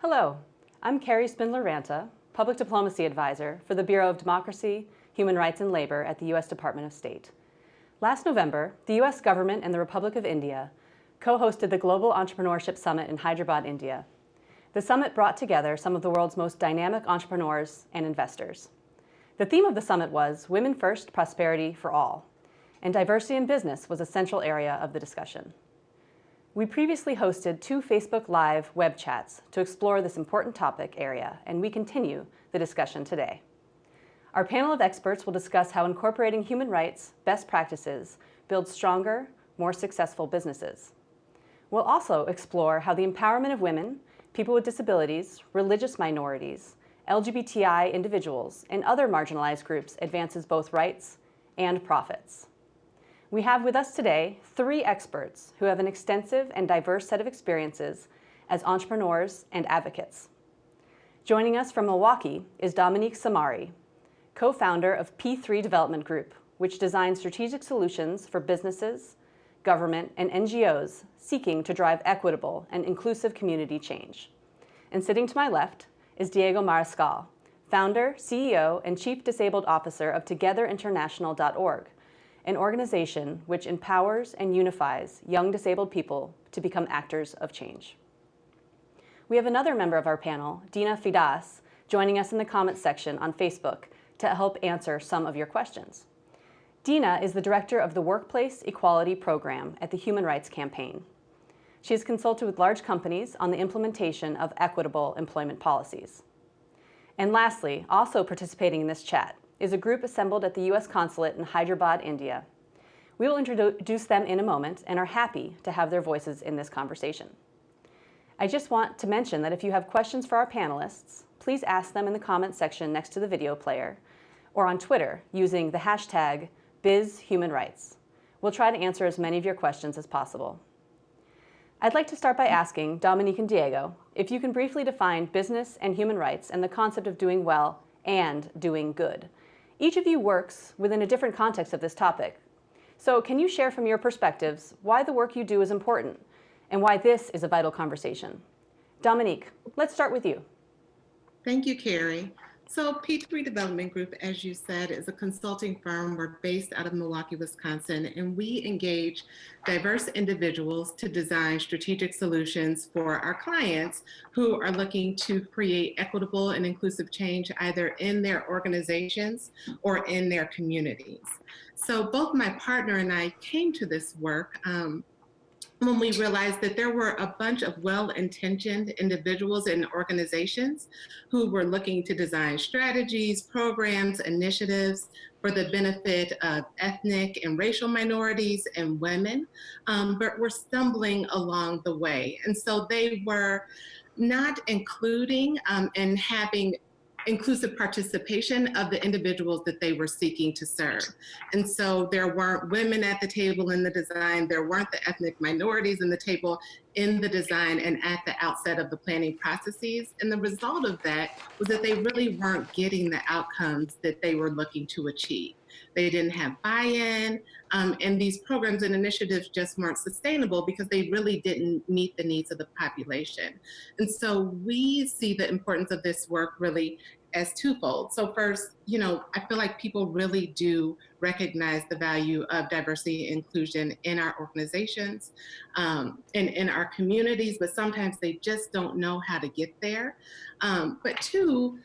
Hello, I'm Carrie Spindler-Ranta, Public Diplomacy Advisor for the Bureau of Democracy, Human Rights and Labor at the U.S. Department of State. Last November, the U.S. government and the Republic of India co-hosted the Global Entrepreneurship Summit in Hyderabad, India. The summit brought together some of the world's most dynamic entrepreneurs and investors. The theme of the summit was Women First, Prosperity for All, and diversity in business was a central area of the discussion. We previously hosted two Facebook Live web chats to explore this important topic area, and we continue the discussion today. Our panel of experts will discuss how incorporating human rights best practices builds stronger, more successful businesses. We'll also explore how the empowerment of women, people with disabilities, religious minorities, LGBTI individuals, and other marginalized groups advances both rights and profits. We have with us today three experts who have an extensive and diverse set of experiences as entrepreneurs and advocates. Joining us from Milwaukee is Dominique Samari, co-founder of P3 Development Group, which designs strategic solutions for businesses, government, and NGOs seeking to drive equitable and inclusive community change. And sitting to my left is Diego Mariscal, founder, CEO, and Chief Disabled Officer of TogetherInternational.org, an organization which empowers and unifies young disabled people to become actors of change. We have another member of our panel, Deena Fidas, joining us in the comments section on Facebook to help answer some of your questions. Deena is the director of the Workplace Equality Program at the Human Rights Campaign. She has consulted with large companies on the implementation of equitable employment policies. And lastly, also participating in this chat is a group assembled at the U.S. Consulate in Hyderabad, India. We will introduce them in a moment and are happy to have their voices in this conversation. I just want to mention that if you have questions for our panelists, please ask them in the comments section next to the video player or on Twitter using the hashtag BizHumanRights. We'll try to answer as many of your questions as possible. I'd like to start by asking Dominique and Diego if you can briefly define business and human rights and the concept of doing well and doing good. Each of you works within a different context of this topic. So can you share from your perspectives why the work you do is important and why this is a vital conversation? Dominique, let's start with you. Thank you, Carrie. So P3 Development Group, as you said, is a consulting firm. We're based out of Milwaukee, Wisconsin, and we engage diverse individuals to design strategic solutions for our clients who are looking to create equitable and inclusive change either in their organizations or in their communities. So both my partner and I came to this work um, when we realized that there were a bunch of well-intentioned individuals and organizations who were looking to design strategies, programs, initiatives for the benefit of ethnic and racial minorities and women, um, but were stumbling along the way. And so they were not including um, and having inclusive participation of the individuals that they were seeking to serve. And so there weren't women at the table in the design, there weren't the ethnic minorities in the table in the design and at the outset of the planning processes. And the result of that was that they really weren't getting the outcomes that they were looking to achieve. They didn't have buy-in, um, and these programs and initiatives just weren't sustainable because they really didn't meet the needs of the population. And so we see the importance of this work really as twofold. So first, you know, I feel like people really do recognize the value of diversity and inclusion in our organizations um, and in our communities, but sometimes they just don't know how to get there. Um, but two,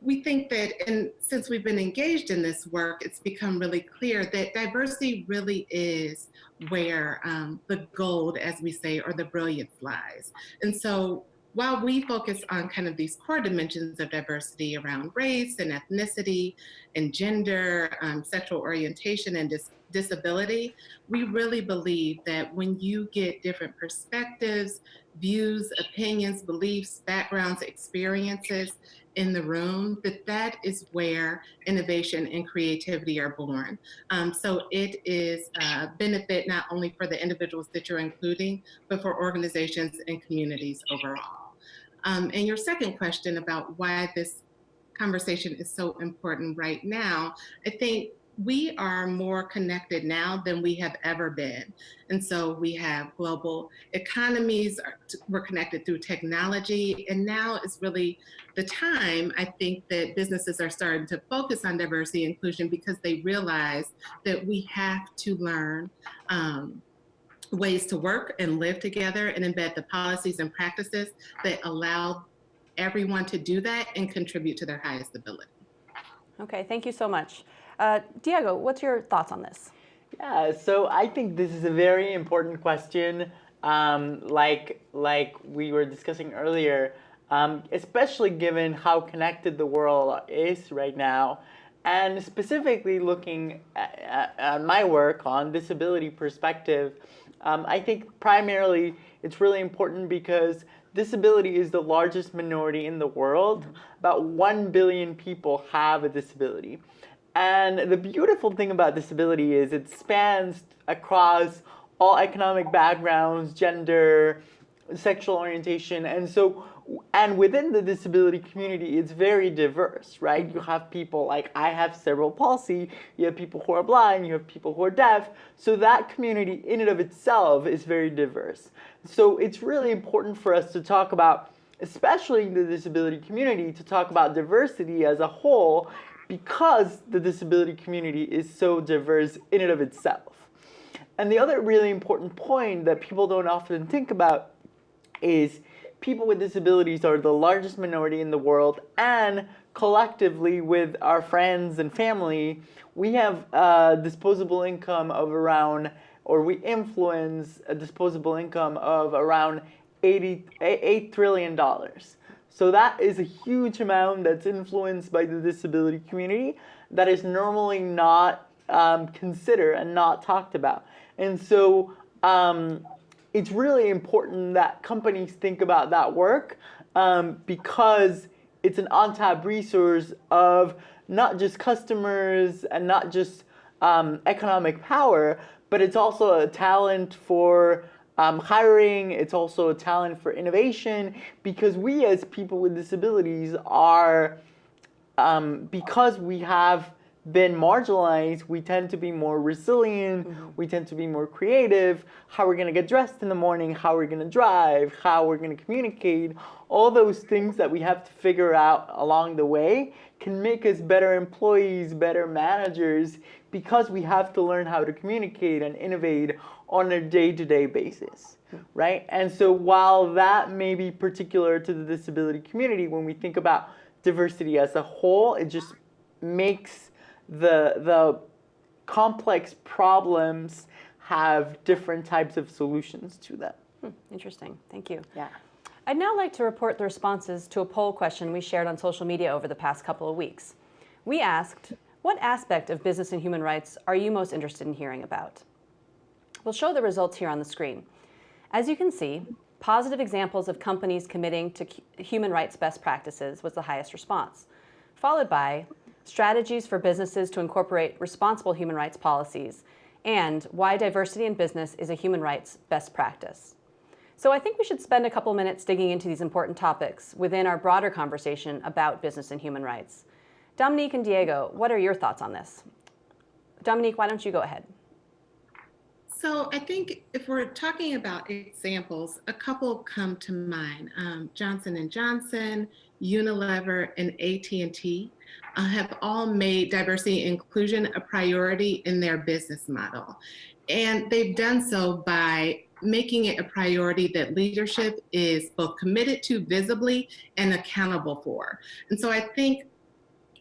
we think that, and since we've been engaged in this work, it's become really clear that diversity really is where um, the gold, as we say, or the brilliance lies. And so while we focus on kind of these core dimensions of diversity around race and ethnicity and gender, um, sexual orientation and dis disability, we really believe that when you get different perspectives, views, opinions, beliefs, backgrounds, experiences in the room, that that is where innovation and creativity are born. Um, so it is a benefit not only for the individuals that you're including, but for organizations and communities overall. Um, and your second question about why this conversation is so important right now, I think we are more connected now than we have ever been. And so we have global economies, we're connected through technology, and now is really the time, I think, that businesses are starting to focus on diversity and inclusion because they realize that we have to learn um, ways to work and live together and embed the policies and practices that allow everyone to do that and contribute to their highest ability. Okay, thank you so much. Uh, Diego, what's your thoughts on this? Yeah, so I think this is a very important question. Um, like like we were discussing earlier, um, especially given how connected the world is right now, and specifically looking at, at my work on disability perspective, um, I think primarily it's really important because disability is the largest minority in the world. About 1 billion people have a disability. And the beautiful thing about disability is it spans across all economic backgrounds, gender, sexual orientation. And so, and within the disability community, it's very diverse, right? You have people like I have cerebral palsy, you have people who are blind, you have people who are deaf. So that community in and of itself is very diverse. So it's really important for us to talk about, especially in the disability community, to talk about diversity as a whole because the disability community is so diverse in and of itself. And the other really important point that people don't often think about is people with disabilities are the largest minority in the world and collectively with our friends and family, we have a disposable income of around, or we influence a disposable income of around 80, $8 trillion. So that is a huge amount that's influenced by the disability community that is normally not um, considered and not talked about. And so um, it's really important that companies think about that work um, because it's an untapped resource of not just customers and not just um, economic power, but it's also a talent for um, hiring, it's also a talent for innovation because we as people with disabilities are, um, because we have been marginalized, we tend to be more resilient, mm -hmm. we tend to be more creative, how we're gonna get dressed in the morning, how we're gonna drive, how we're gonna communicate, all those things that we have to figure out along the way can make us better employees, better managers, because we have to learn how to communicate and innovate on a day-to-day -day basis, right? And so while that may be particular to the disability community, when we think about diversity as a whole, it just makes the, the complex problems have different types of solutions to them. Hmm, interesting, thank you. Yeah. I'd now like to report the responses to a poll question we shared on social media over the past couple of weeks. We asked, what aspect of business and human rights are you most interested in hearing about? We'll show the results here on the screen. As you can see, positive examples of companies committing to human rights best practices was the highest response, followed by strategies for businesses to incorporate responsible human rights policies, and why diversity in business is a human rights best practice. So I think we should spend a couple minutes digging into these important topics within our broader conversation about business and human rights. Dominique and Diego, what are your thoughts on this? Dominique, why don't you go ahead? So I think if we're talking about examples, a couple come to mind. Um, Johnson & Johnson, Unilever, and AT&T uh, have all made diversity and inclusion a priority in their business model. And they've done so by making it a priority that leadership is both committed to visibly and accountable for. And so I think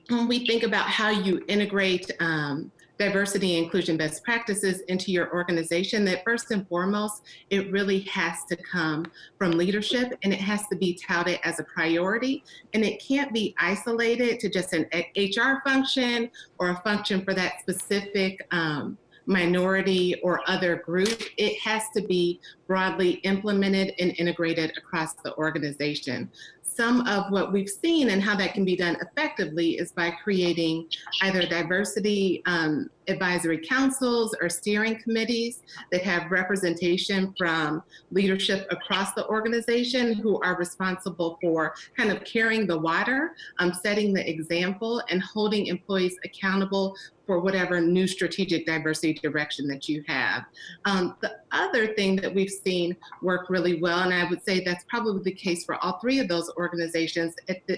when we think about how you integrate um, diversity and inclusion best practices into your organization that first and foremost, it really has to come from leadership and it has to be touted as a priority. And it can't be isolated to just an HR function or a function for that specific um, minority or other group. It has to be broadly implemented and integrated across the organization some of what we've seen and how that can be done effectively is by creating either diversity um, advisory councils or steering committees that have representation from leadership across the organization who are responsible for kind of carrying the water, um, setting the example, and holding employees accountable for whatever new strategic diversity direction that you have. Um, the other thing that we've seen work really well, and I would say that's probably the case for all three of those organizations,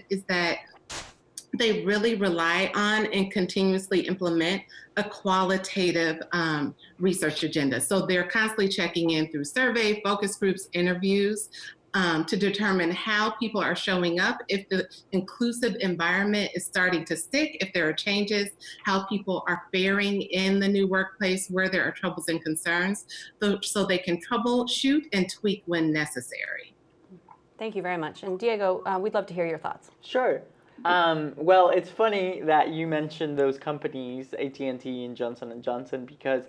is that they really rely on and continuously implement a qualitative um, research agenda. So they're constantly checking in through survey, focus groups, interviews, um, to determine how people are showing up, if the inclusive environment is starting to stick, if there are changes, how people are faring in the new workplace, where there are troubles and concerns, so, so they can troubleshoot and tweak when necessary. Thank you very much. And Diego, uh, we'd love to hear your thoughts. Sure. Um, well, it's funny that you mentioned those companies, AT&T and Johnson & Johnson, because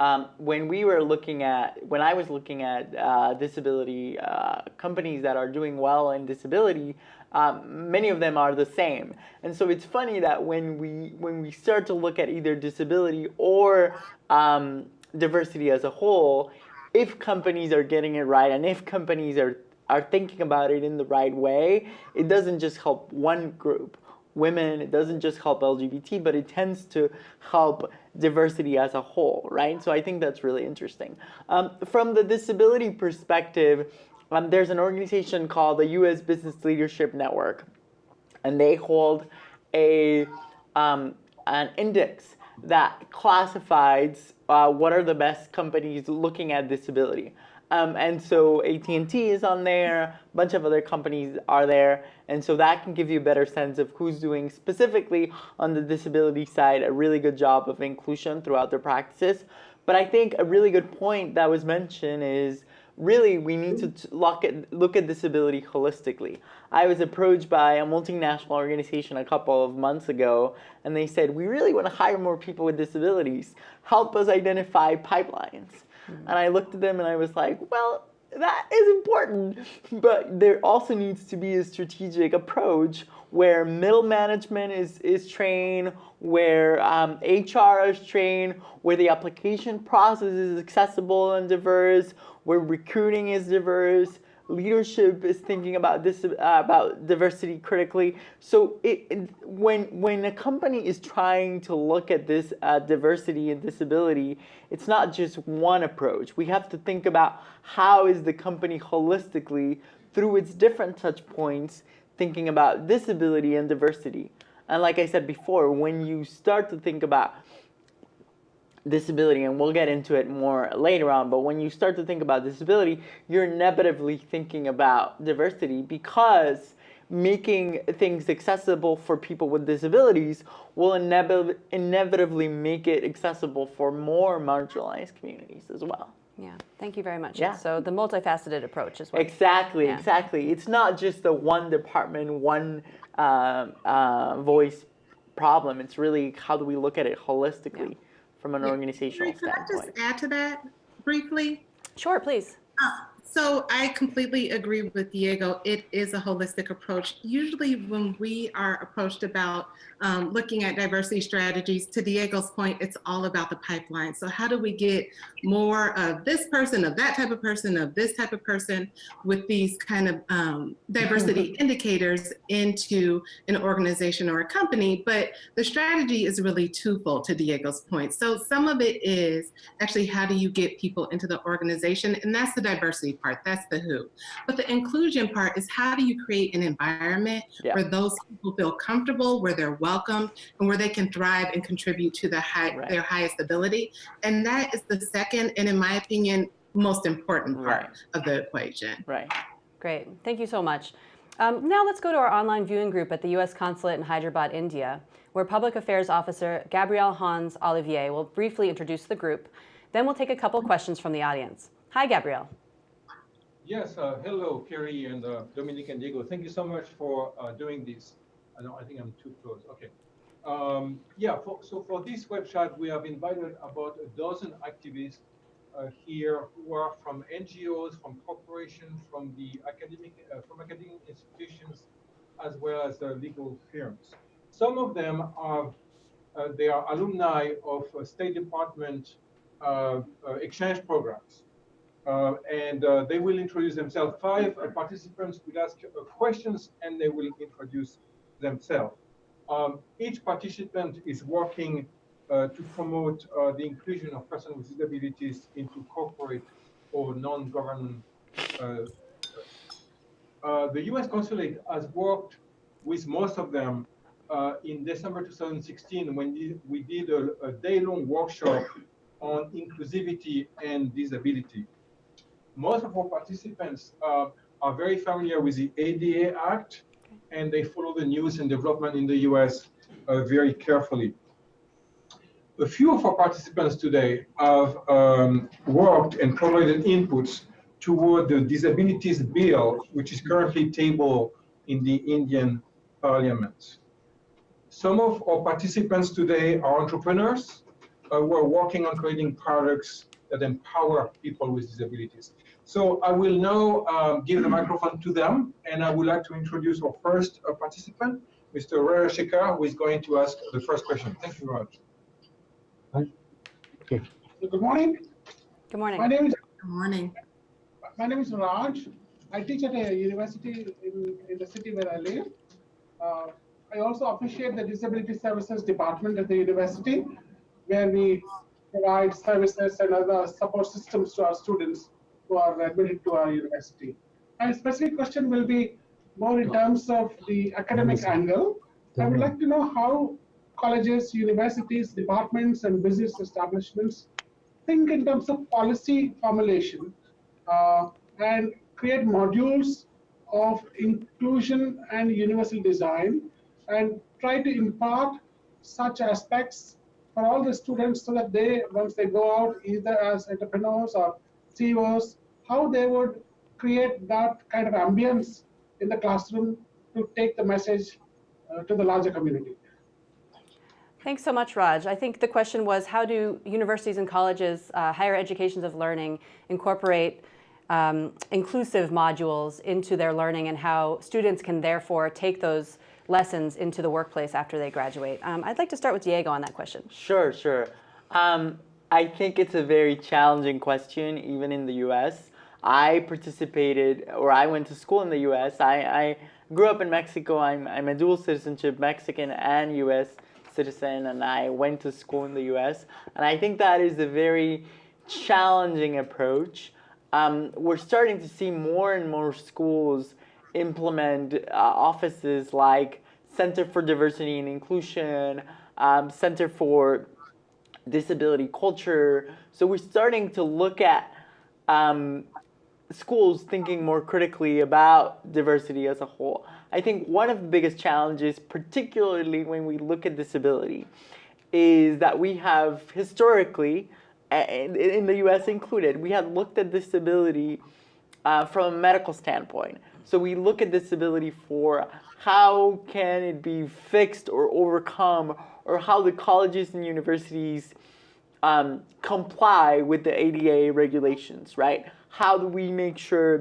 um, when we were looking at, when I was looking at uh, disability uh, companies that are doing well in disability, um, many of them are the same. And so it's funny that when we when we start to look at either disability or um, diversity as a whole, if companies are getting it right and if companies are are thinking about it in the right way, it doesn't just help one group women, it doesn't just help LGBT, but it tends to help diversity as a whole, right? So I think that's really interesting. Um, from the disability perspective, um, there's an organization called the U.S. Business Leadership Network, and they hold a um, an index that classifies uh, what are the best companies looking at disability. Um, and so AT&T is on there, a bunch of other companies are there, and so that can give you a better sense of who's doing specifically on the disability side a really good job of inclusion throughout their practices. But I think a really good point that was mentioned is really we need to look at, look at disability holistically. I was approached by a multinational organization a couple of months ago, and they said, we really want to hire more people with disabilities. Help us identify pipelines. And I looked at them and I was like, well, that is important, but there also needs to be a strategic approach where middle management is, is trained, where um, HR is trained, where the application process is accessible and diverse, where recruiting is diverse, leadership is thinking about this uh, about diversity critically. So it, it, when when a company is trying to look at this uh, diversity and disability, it's not just one approach. We have to think about how is the company holistically through its different touch points thinking about disability and diversity. And like I said before, when you start to think about disability, and we'll get into it more later on, but when you start to think about disability, you're inevitably thinking about diversity because making things accessible for people with disabilities will inevit inevitably make it accessible for more marginalized communities as well. Yeah, thank you very much. Yeah. So the multifaceted approach is what. Exactly, yeah. exactly. It's not just the one department, one uh, uh, voice problem. It's really how do we look at it holistically. Yeah from an yeah. organizational Could standpoint. I just add to that briefly? Sure, please. Uh, so I completely agree with Diego. It is a holistic approach. Usually when we are approached about um, looking at diversity strategies, to Diego's point, it's all about the pipeline. So how do we get more of this person, of that type of person, of this type of person with these kind of um, diversity indicators into an organization or a company? But the strategy is really twofold to Diego's point. So some of it is actually how do you get people into the organization? And that's the diversity part, that's the who. But the inclusion part is how do you create an environment yeah. where those people feel comfortable, where they're welcome, and where they can thrive and contribute to the high, right. their highest ability. And that is the second, and in my opinion, most important part right. of the equation. Right. Great. Thank you so much. Um, now let's go to our online viewing group at the U.S. Consulate in Hyderabad, India, where Public Affairs Officer Gabrielle Hans Olivier will briefly introduce the group. Then we'll take a couple questions from the audience. Hi, Gabrielle. Yes, uh, hello, Carrie and uh, Dominique and Diego. Thank you so much for uh, doing this. I don't. I think I'm too close. Okay. Um, yeah. For, so for this web chat, we have invited about a dozen activists uh, here who are from NGOs, from corporations, from the academic, uh, from academic institutions, as well as the legal firms. Some of them are, uh, they are alumni of uh, State Department uh, uh, exchange programs. Uh, and uh, they will introduce themselves. Five uh, participants will ask uh, questions and they will introduce themselves. Um, each participant is working uh, to promote the inclusion of persons with disabilities into corporate or non-government. The U.S. consulate has worked with most of them in December 2016 when we did a, a day-long workshop on inclusivity and disability. Most of our participants uh, are very familiar with the ADA Act and they follow the news and development in the US uh, very carefully. A few of our participants today have um, worked and provided inputs toward the disabilities bill, which is currently tabled in the Indian parliament. Some of our participants today are entrepreneurs uh, who are working on creating products that empower people with disabilities. So I will now um, give the microphone to them, and I would like to introduce our first uh, participant, Mr. Rajashekar, who is going to ask the first question. Thank you very much. So Good morning. Good morning. My name is Good morning. my name is Raj. I teach at a university in, in the city where I live. Uh, I also appreciate the Disability Services Department at the university, where we provide services and other support systems to our students who are admitted to our university. My specific question will be more in terms of the academic angle. I would like to know how colleges, universities, departments, and business establishments think in terms of policy formulation uh, and create modules of inclusion and universal design and try to impart such aspects for all the students so that they, once they go out either as entrepreneurs or CEOs, how they would create that kind of ambience in the classroom to take the message uh, to the larger community. Thanks so much, Raj. I think the question was how do universities and colleges, uh, higher educations of learning, incorporate um, inclusive modules into their learning and how students can therefore take those lessons into the workplace after they graduate. Um, I'd like to start with Diego on that question. Sure, sure. Um, I think it's a very challenging question, even in the U.S. I participated, or I went to school in the U.S. I, I grew up in Mexico. I'm, I'm a dual citizenship, Mexican and U.S. citizen, and I went to school in the U.S. And I think that is a very challenging approach. Um, we're starting to see more and more schools implement uh, offices like Center for Diversity and Inclusion, um, Center for Disability Culture. So we're starting to look at um, schools thinking more critically about diversity as a whole. I think one of the biggest challenges, particularly when we look at disability, is that we have historically, in the US included, we have looked at disability uh, from a medical standpoint. So we look at disability for how can it be fixed or overcome, or how the colleges and universities um, comply with the ADA regulations, right? How do we make sure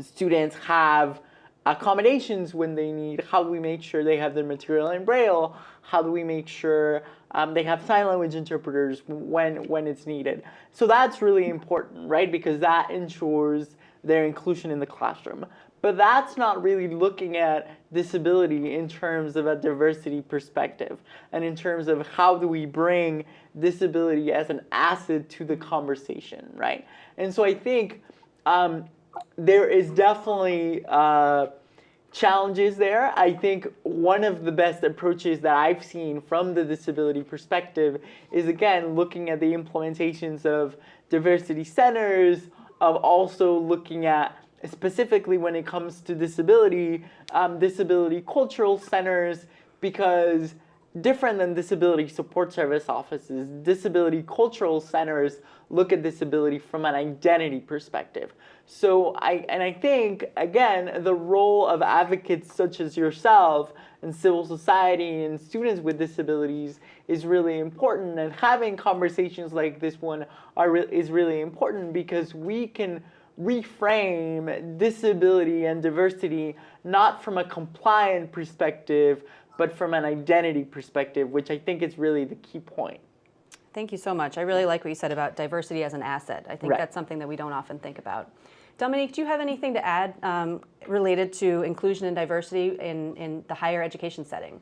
students have accommodations when they need? How do we make sure they have their material in Braille? How do we make sure um, they have sign language interpreters when, when it's needed? So that's really important, right? Because that ensures their inclusion in the classroom. But that's not really looking at disability in terms of a diversity perspective and in terms of how do we bring disability as an asset to the conversation, right? And so I think um, there is definitely uh, challenges there. I think one of the best approaches that I've seen from the disability perspective is again looking at the implementations of diversity centers, of also looking at specifically when it comes to disability, um, disability cultural centers, because different than disability support service offices, disability cultural centers look at disability from an identity perspective. So I, and I think, again, the role of advocates such as yourself and civil society and students with disabilities is really important and having conversations like this one are re is really important because we can reframe disability and diversity not from a compliant perspective, but from an identity perspective, which I think is really the key point. Thank you so much. I really like what you said about diversity as an asset. I think Right. that's something that we don't often think about. Dominique, do you have anything to add um, related to inclusion and diversity in, in the higher education setting?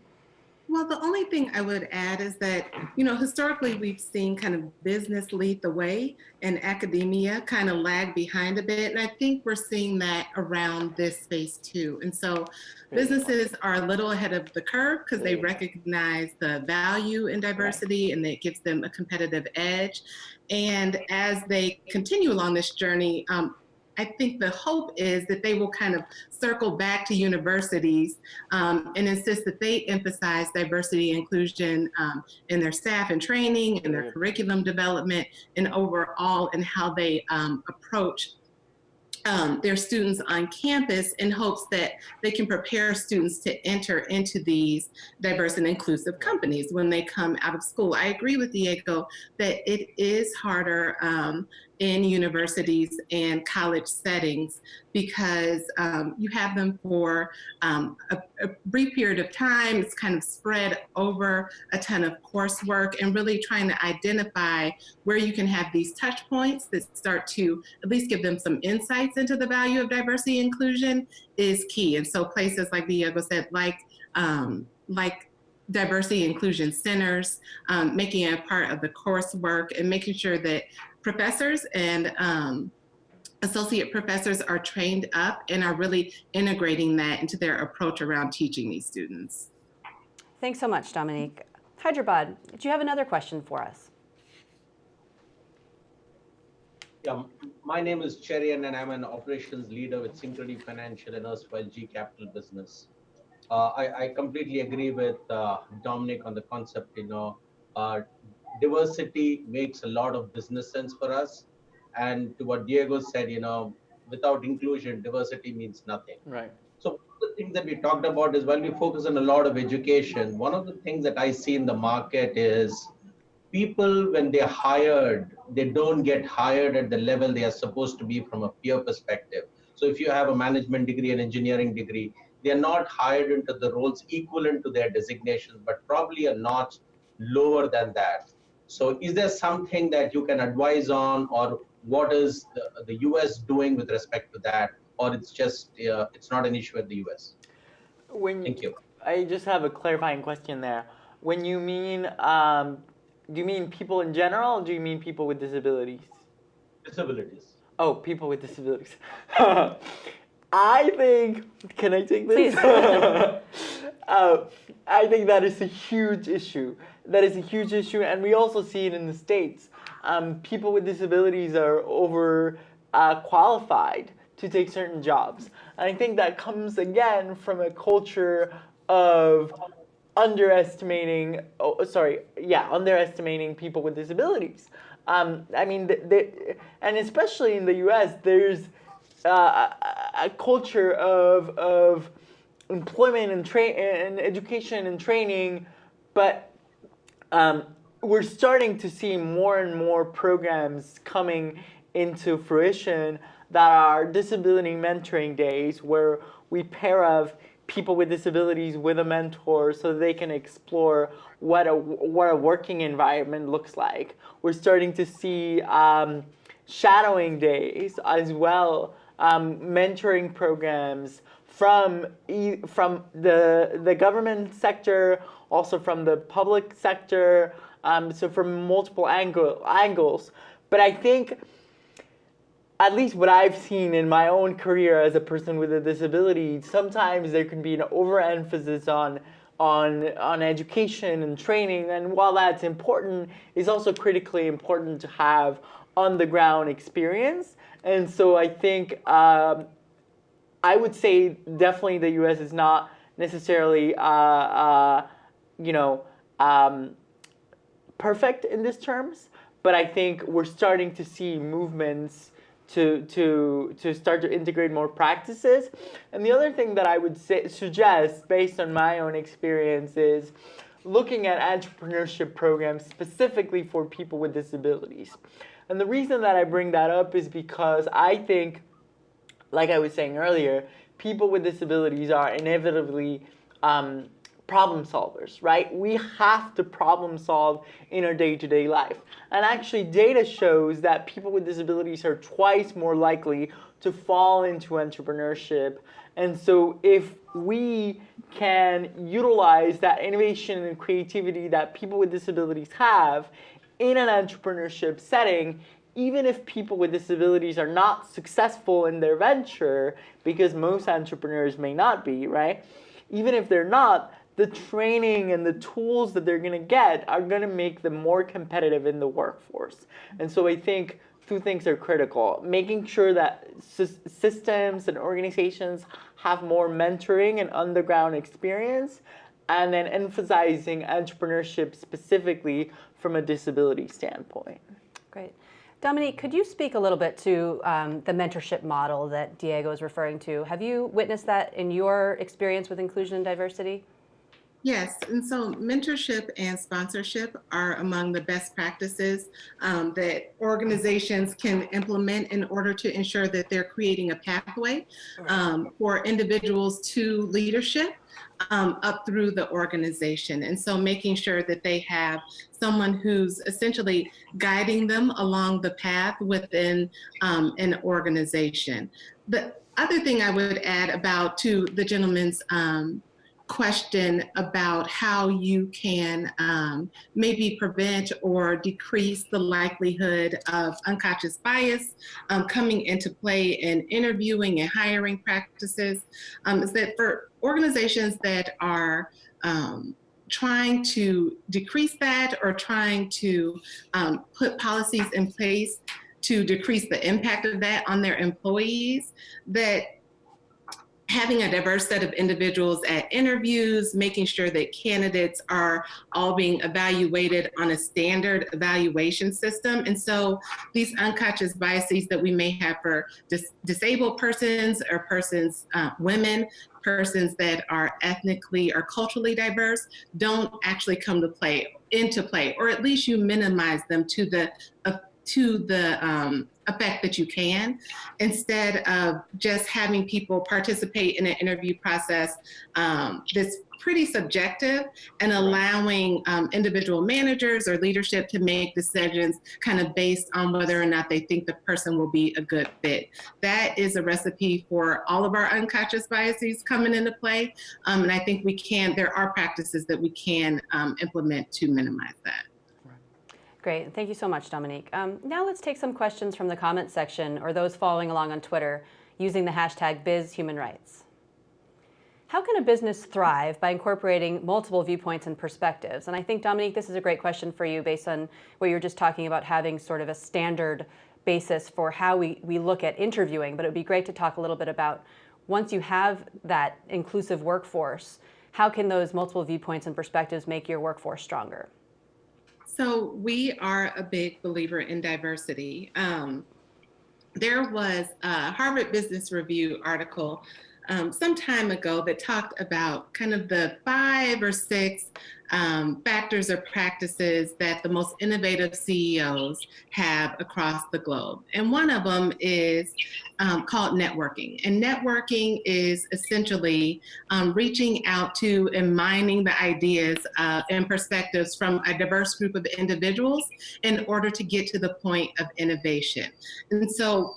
Well, the only thing I would add is that, you know, historically we've seen kind of business lead the way and academia kind of lag behind a bit. And I think we're seeing that around this space too. And so businesses are a little ahead of the curve because they recognize the value in diversity and it gives them a competitive edge. And as they continue along this journey, um, I think the hope is that they will kind of circle back to universities um, and insist that they emphasize diversity inclusion um, in their staff and training, in their curriculum development, and overall in how they um, approach um, their students on campus in hopes that they can prepare students to enter into these diverse and inclusive companies when they come out of school. I agree with Diego that it is harder um, in universities and college settings because um, you have them for um, a, a brief period of time. It's kind of spread over a ton of coursework and really trying to identify where you can have these touch points that start to at least give them some insights into the value of diversity inclusion is key. And so places like Diego said, like, um, like diversity inclusion centers, um, making it a part of the coursework and making sure that professors and um, associate professors are trained up and are really integrating that into their approach around teaching these students. Thanks so much, Dominique. Hyderabad, do you have another question for us? Yeah, my name is Cherian and I'm an operations leader with Synchrony Financial and erstwhile GE Capital Business. Uh, I, I completely agree with uh, Dominique on the concept, you know, uh, diversity makes a lot of business sense for us. And to what Diego said, you know, without inclusion, diversity means nothing. Right. So one of the things that we talked about is while we focus on a lot of education, one of the things that I see in the market is people when they're hired, they don't get hired at the level they are supposed to be from a peer perspective. So if you have a management degree, an engineering degree, they are not hired into the roles equivalent to their designations, but probably a notch lower than that. So is there something that you can advise on or what is the, the US doing with respect to that? Or it's just, uh, it's not an issue at the US? When Thank you. I just have a clarifying question there. When you mean, um, do you mean people in general, or do you mean people with disabilities? Disabilities. Oh, people with disabilities. I think. Can I take this? Please. uh, I think that is a huge issue. That is a huge issue, and we also see it in the states. Um, people with disabilities are over uh, qualified to take certain jobs, and I think that comes again from a culture of underestimating. Oh, sorry, yeah, underestimating people with disabilities. Um, I mean, th- th- and especially in the U.S., there's uh, a, culture of of employment and and education and training, but um, we're starting to see more and more programs coming into fruition that are disability mentoring days where we pair of people with disabilities with a mentor so they can explore what a what a working environment looks like. We're starting to see um, shadowing days as well, um, mentoring programs from from the the government sector, also from the public sector, um, so from multiple angle, angles. But I think at least what I've seen in my own career as a person with a disability, sometimes there can be an overemphasis on on on education and training, and while that's important, it's also critically important to have on the ground experience. And so I think um, I would say definitely the U.S. is not necessarily uh, uh, you know um, perfect in these terms, but I think we're starting to see movements to to to start to integrate more practices. And the other thing that I would say, suggest, based on my own experience, is looking at entrepreneurship programs specifically for people with disabilities. And the reason that I bring that up is because I think, like I was saying earlier, people with disabilities are inevitably um, problem solvers, right? We have to problem solve in our day-to-day life. And actually data shows that people with disabilities are twice more likely to fall into entrepreneurship. And so if we can utilize that innovation and creativity that people with disabilities have in an entrepreneurship setting, even if people with disabilities are not successful in their venture, because most entrepreneurs may not be, right? Even if they're not, the training and the tools that they're going to get are going to make them more competitive in the workforce. And so I think two things are critical. Making sure that systems and organizations have more mentoring and underground experience, and then emphasizing entrepreneurship specifically from a disability standpoint. Great. Dominique, could you speak a little bit to um, the mentorship model that Diego is referring to? Have you witnessed that in your experience with inclusion and diversity? Yes, and so mentorship and sponsorship are among the best practices um, that organizations can implement in order to ensure that they're creating a pathway um, for individuals to leadership um, up through the organization. And so making sure that they have someone who's essentially guiding them along the path within um, an organization. The other thing I would add about to the gentleman's um, question about how you can um, maybe prevent or decrease the likelihood of unconscious bias um, coming into play in interviewing and hiring practices. Um, is that for organizations that are um, trying to decrease that or trying to um, put policies in place to decrease the impact of that on their employees, that having a diverse set of individuals at interviews, making sure that candidates are all being evaluated on a standard evaluation system. And so these unconscious biases that we may have for dis disabled persons or persons, uh, women, persons that are ethnically or culturally diverse don't actually come to play into play, or at least you minimize them to the uh, to the um, effect that you can instead of just having people participate in an interview process um, that's pretty subjective and allowing um, individual managers or leadership to make decisions kind of based on whether or not they think the person will be a good fit. That is a recipe for all of our unconscious biases coming into play. Um, and I think we can, there are practices that we can um, implement to minimize that. Great, thank you so much, Dominique. Um, now let's take some questions from the comment section or those following along on Twitter using the hashtag BizHumanRights. How can a business thrive by incorporating multiple viewpoints and perspectives? And I think, Dominique, this is a great question for you based on what you were just talking about having sort of a standard basis for how we, we look at interviewing, but it would be great to talk a little bit about once you have that inclusive workforce, how can those multiple viewpoints and perspectives make your workforce stronger? So we are a big believer in diversity. Um, there was a Harvard Business Review article um, some time ago that talked about kind of the five or six um, factors or practices that the most innovative CEOs have across the globe. And one of them is um, called networking. And networking is essentially um, reaching out to and mining the ideas uh, and perspectives from a diverse group of individuals in order to get to the point of innovation. And so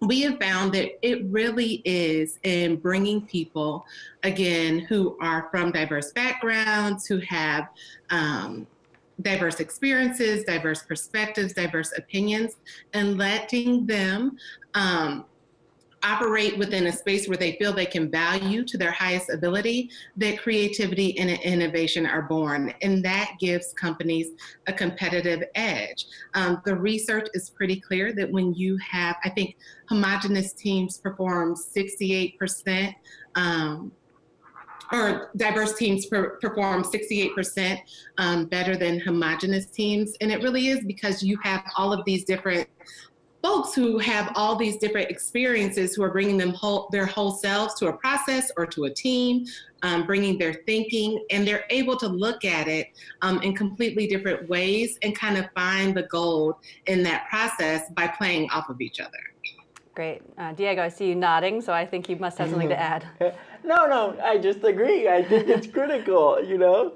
we have found that it really is in bringing people, again, who are from diverse backgrounds, who have um, diverse experiences, diverse perspectives, diverse opinions, and letting them um, operate within a space where they feel they can value to their highest ability, that creativity and innovation are born. And that gives companies a competitive edge. Um, the research is pretty clear that when you have, I think homogenous teams perform 68% um, or diverse teams per, perform 68% um, better than homogenous teams. And it really is because you have all of these different folks who have all these different experiences who are bringing them whole, their whole selves to a process or to a team, um, bringing their thinking, and they're able to look at it um, in completely different ways and kind of find the gold in that process by playing off of each other. Great. Uh, Diego, I see you nodding, so I think you must have something to add. no, no, I just agree. I think it's critical, you know?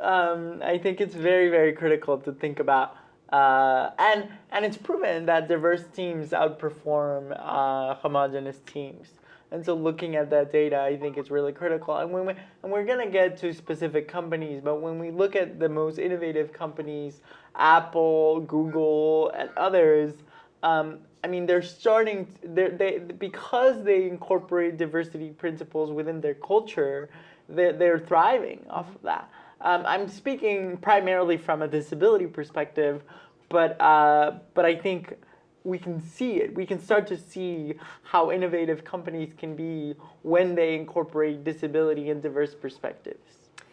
Um, I think it's very, very critical to think about. Uh, and, and it's proven that diverse teams outperform uh, homogeneous teams. And so looking at that data, I think is really critical. And when we, and we're gonna get to specific companies, but when we look at the most innovative companies, Apple, Google, and others, um, I mean, they're starting, they're, they because they incorporate diversity principles within their culture, they're, they're thriving off of that. Um, I'm speaking primarily from a disability perspective, but uh, but I think we can see it. We can start to see how innovative companies can be when they incorporate disability and diverse perspectives.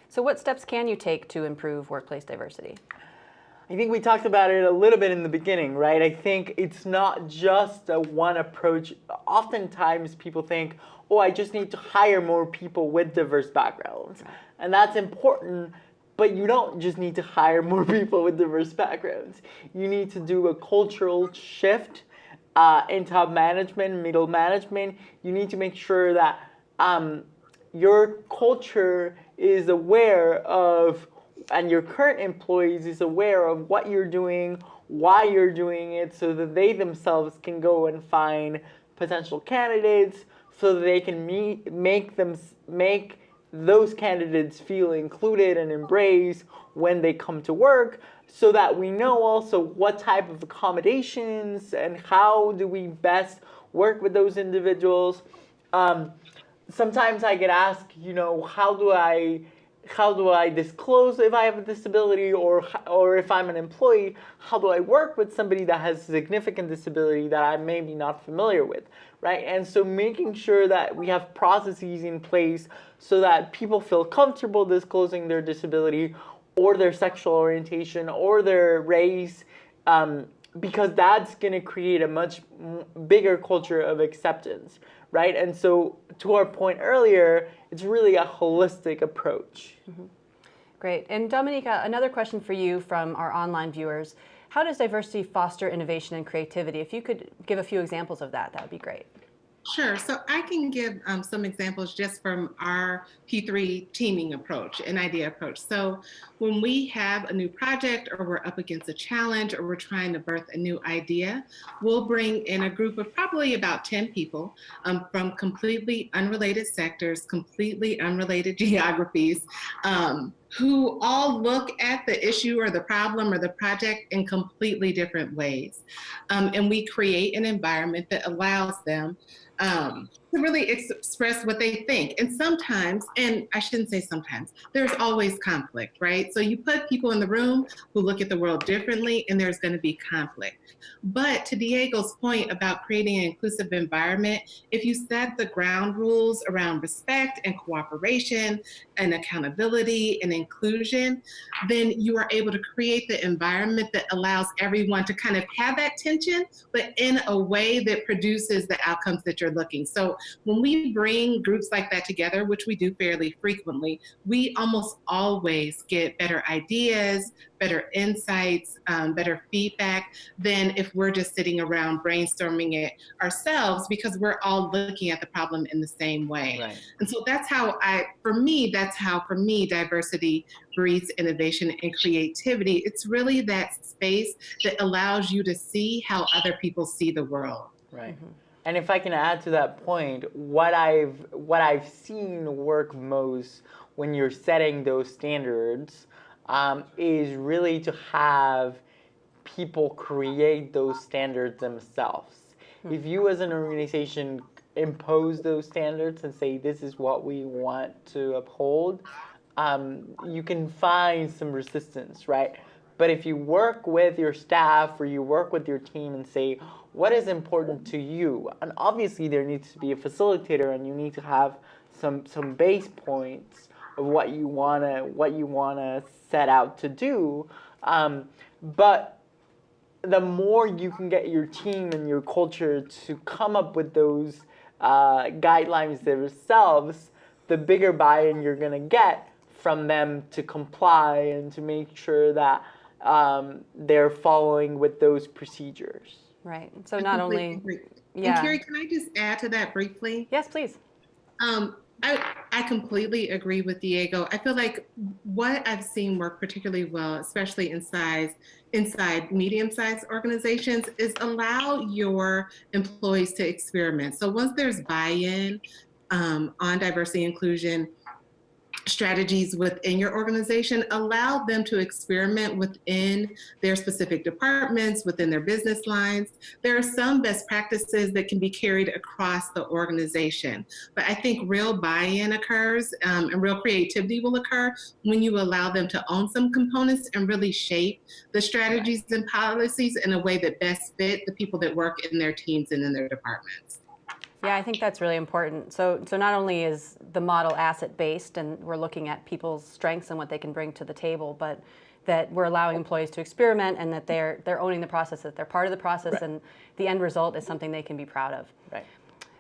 So what steps can you take to improve workplace diversity? I think we talked about it a little bit in the beginning, right? I think it's not just a one approach. Oftentimes people think, oh, I just need to hire more people with diverse backgrounds. And that's important, but you don't just need to hire more people with diverse backgrounds. You need to do a cultural shift uh, in top management, middle management. You need to make sure that um, your culture is aware of, and your current employees is aware of what you're doing, why you're doing it, so that they themselves can go and find potential candidates, so that they can meet, make them make those candidates feel included and embraced when they come to work so that we know also what type of accommodations and how do we best work with those individuals. Um, sometimes I get asked, you know, how do I how do I disclose if I have a disability or or if I'm an employee, how do I work with somebody that has significant disability that I may be not familiar with, right? And so making sure that we have processes in place so that people feel comfortable disclosing their disability or their sexual orientation or their race um, because that's going to create a much bigger culture of acceptance, right? And so to our point earlier, it's really a holistic approach. Mm -hmm. Great. And Dominique, another question for you from our online viewers. How does diversity foster innovation and creativity? If you could give a few examples of that, that would be great. Sure. So I can give um, some examples just from our P3 teaming approach, an idea approach. So when we have a new project or we're up against a challenge or we're trying to birth a new idea, we'll bring in a group of probably about 10 people um, from completely unrelated sectors, completely unrelated geographies, um, who all look at the issue or the problem or the project in completely different ways. Um, and we create an environment that allows them um, to really express what they think. And sometimes, and I shouldn't say sometimes, there's always conflict, right? So you put people in the room who look at the world differently and there's gonna be conflict. But to Diego's point about creating an inclusive environment, if you set the ground rules around respect and cooperation and accountability and inclusion, then you are able to create the environment that allows everyone to kind of have that tension, but in a way that produces the outcomes that you're looking. So when we bring groups like that together, which we do fairly frequently, we almost always get better ideas, better insights, um, better feedback than if we're just sitting around brainstorming it ourselves because we're all looking at the problem in the same way. Right. And so that's how I, for me, that's how for me diversity breeds innovation and creativity. It's really that space that allows you to see how other people see the world. Right. Mm -hmm. And if I can add to that point, what I've what I've seen work most when you're setting those standards um, is really to have people create those standards themselves. Hmm. If you as an organization impose those standards and say this is what we want to uphold, um, you can find some resistance, right? But if you work with your staff or you work with your team and say, what is important to you? And obviously there needs to be a facilitator and you need to have some some base points of what you wanna what you wanna set out to do. Um, but the more you can get your team and your culture to come up with those uh, guidelines themselves, the bigger buy-in you're gonna get from them to comply and to make sure that um, they're following with those procedures. Right. So not only And Yeah. Carrie, can I just add to that briefly? Yes, please. Um, I, I completely agree with Diego. I feel like what I've seen work particularly well, especially in size, inside medium-sized organizations, is allow your employees to experiment. So once there's buy-in um, on diversity inclusion strategies within your organization, allow them to experiment within their specific departments, within their business lines. There are some best practices that can be carried across the organization. But I think real buy-in occurs um, and real creativity will occur when you allow them to own some components and really shape the strategies and policies in a way that best fit the people that work in their teams and in their departments. Yeah, I think that's really important. So, so not only is the model asset-based, and we're looking at people's strengths and what they can bring to the table, but that we're allowing employees to experiment and that they're they're owning the process, that they're part of the process, Right. and the end result is something they can be proud of. Right.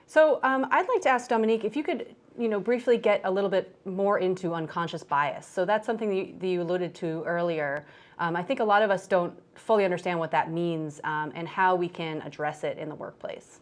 So um, I'd like to ask Dominique if you could, you know, briefly get a little bit more into unconscious bias. So that's something that you, that you alluded to earlier. Um, I think a lot of us don't fully understand what that means um, and how we can address it in the workplace.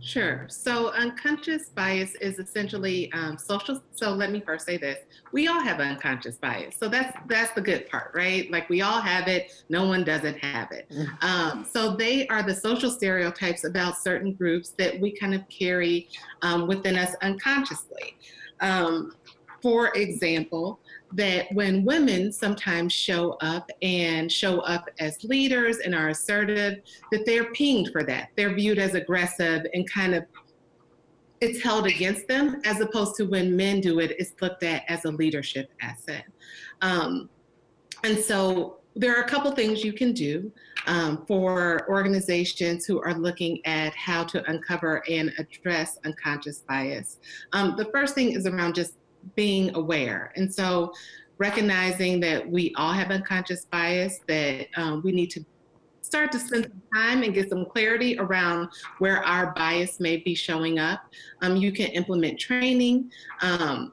Sure. So unconscious bias is essentially um, social. So let me first say this: we all have unconscious bias. So that's that's the good part, right? Like we all have it. No one doesn't have it. Um, so they are the social stereotypes about certain groups that we kind of carry um, within us unconsciously. Um, for example, that when women sometimes show up and show up as leaders and are assertive, that they're pinged for that. They're viewed as aggressive and kind of it's held against them, as opposed to when men do it, it's looked at as a leadership asset. Um, and so there are a couple things you can do um, for organizations who are looking at how to uncover and address unconscious bias. Um, the first thing is around just being aware. And so recognizing that we all have unconscious bias, that um, we need to start to spend some time and get some clarity around where our bias may be showing up. Um, you can implement training. Um,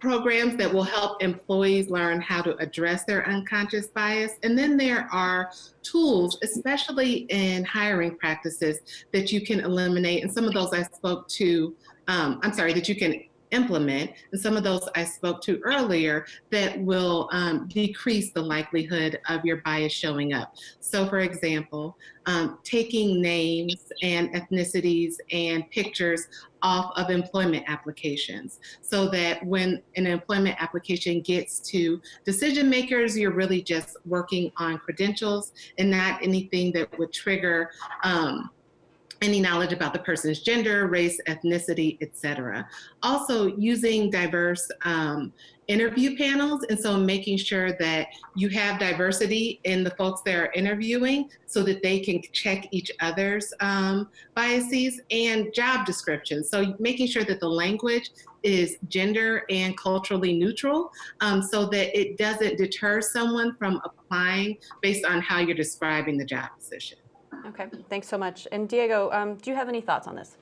programs that will help employees learn how to address their unconscious bias. And then there are tools, especially in hiring practices, that you can eliminate. And some of those I spoke to, um, I'm sorry, that you can implement. And some of those I spoke to earlier that will um, decrease the likelihood of your bias showing up. So for example, um, taking names and ethnicities and pictures off of employment applications so that when an employment application gets to decision makers, you're really just working on credentials and not anything that would trigger um, any knowledge about the person's gender, race, ethnicity, etc. Also using diverse um, interview panels. And so making sure that you have diversity in the folks that are interviewing so that they can check each other's um, biases and job descriptions. So making sure that the language is gender and culturally neutral um, so that it doesn't deter someone from applying based on how you're describing the job position. Okay, thanks so much. And Diego, um, do you have any thoughts on this?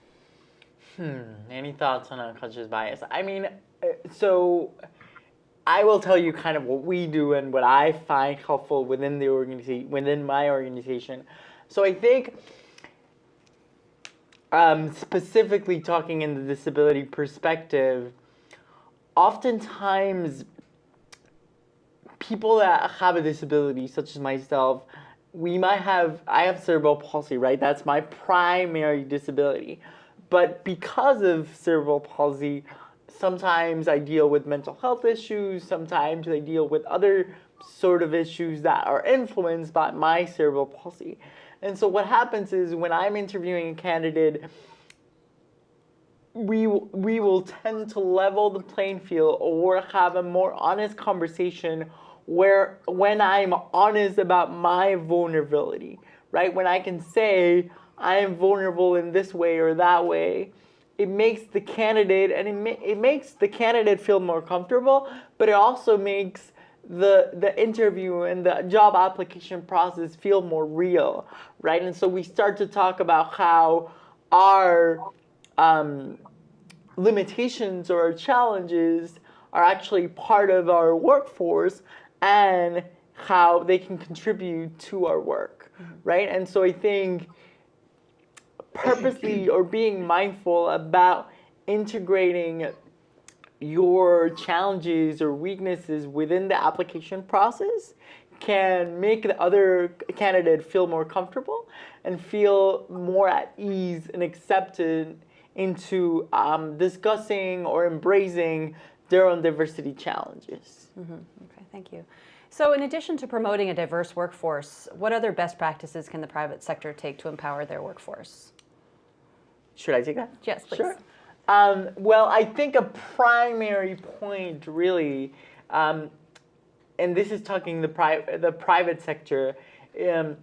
Hmm. Any thoughts on unconscious bias? I mean, uh, so I will tell you kind of what we do and what I find helpful within the organization, within my organization. So I think, um, specifically talking in the disability perspective, oftentimes people that have a disability, such as myself, we might have, I have cerebral palsy, right? That's my primary disability. But because of cerebral palsy, sometimes I deal with mental health issues, sometimes I deal with other sort of issues that are influenced by my cerebral palsy. And so what happens is when I'm interviewing a candidate, we we will tend to level the playing field or have a more honest conversation where when I'm honest about my vulnerability, right? When I can say I am vulnerable in this way or that way, it makes the candidate and it, ma- it makes the candidate feel more comfortable, but it also makes the the interview and the job application process feel more real, right? And so we start to talk about how our um, limitations or challenges are actually part of our workforce and how they can contribute to our work, right? And so I think purposely or being mindful about integrating your challenges or weaknesses within the application process can make the other candidate feel more comfortable and feel more at ease and accepted into um, discussing or embracing their own diversity challenges. Okay, thank you. So in addition to promoting a diverse workforce, what other best practices can the private sector take to empower their workforce? Should I take that? Yes, please. Sure. Um, well, I think a primary point, really, um, and this is talking the private the private sector, um,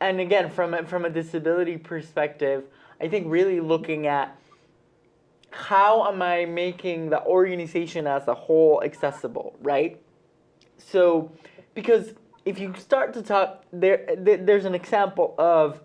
and again from a, from a disability perspective, I think really looking at how am I making the organization as a whole accessible, right? So, because if you start to talk, there, there there's an example of